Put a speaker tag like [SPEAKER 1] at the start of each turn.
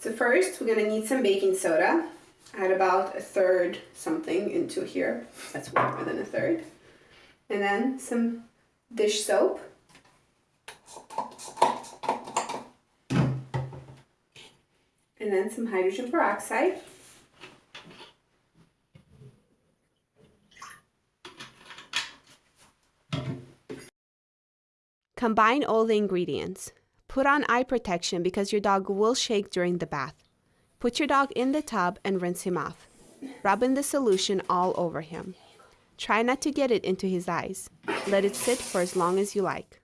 [SPEAKER 1] So first, we're gonna need some baking soda. Add about a third something into here. That's more than a third. And then some dish soap. And then some hydrogen peroxide. Combine all the ingredients. Put on eye protection because your dog will shake during the bath. Put your dog in the tub and rinse him off. Rub in the solution all over him. Try not to get it into his eyes. Let it sit for as long as you like.